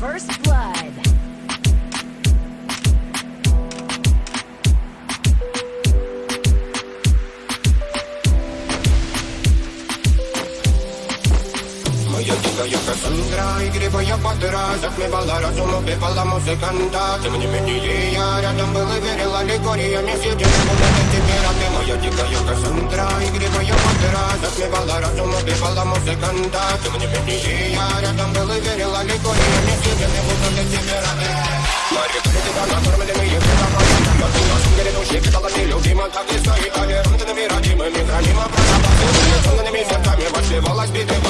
First Blood. Моя дикая Кассандра, игривая Батыра Затмевала разум, убивала музыканта Тем не менее я рядом был и верил аллегориями Сидела в уме теперь, а ты моя дикая Кассандра Игривая Батыра Затмевала разум, убивала музыканта Тем не менее я рядом был и верил Как не стоит, а не родными родимыми Хранима про запасы Сонными сердцами вошли в власть битых